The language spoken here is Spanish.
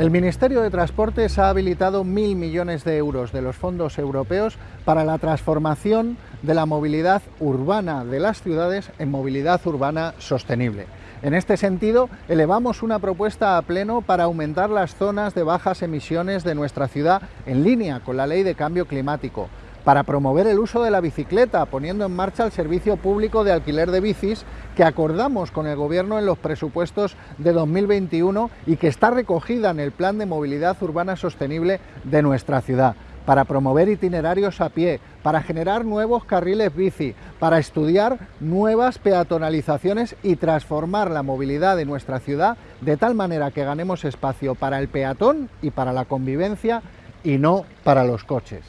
El Ministerio de Transportes ha habilitado mil millones de euros de los fondos europeos para la transformación de la movilidad urbana de las ciudades en movilidad urbana sostenible. En este sentido, elevamos una propuesta a pleno para aumentar las zonas de bajas emisiones de nuestra ciudad en línea con la Ley de Cambio Climático, para promover el uso de la bicicleta, poniendo en marcha el servicio público de alquiler de bicis que acordamos con el Gobierno en los presupuestos de 2021 y que está recogida en el Plan de Movilidad Urbana Sostenible de nuestra ciudad para promover itinerarios a pie, para generar nuevos carriles bici, para estudiar nuevas peatonalizaciones y transformar la movilidad de nuestra ciudad de tal manera que ganemos espacio para el peatón y para la convivencia y no para los coches.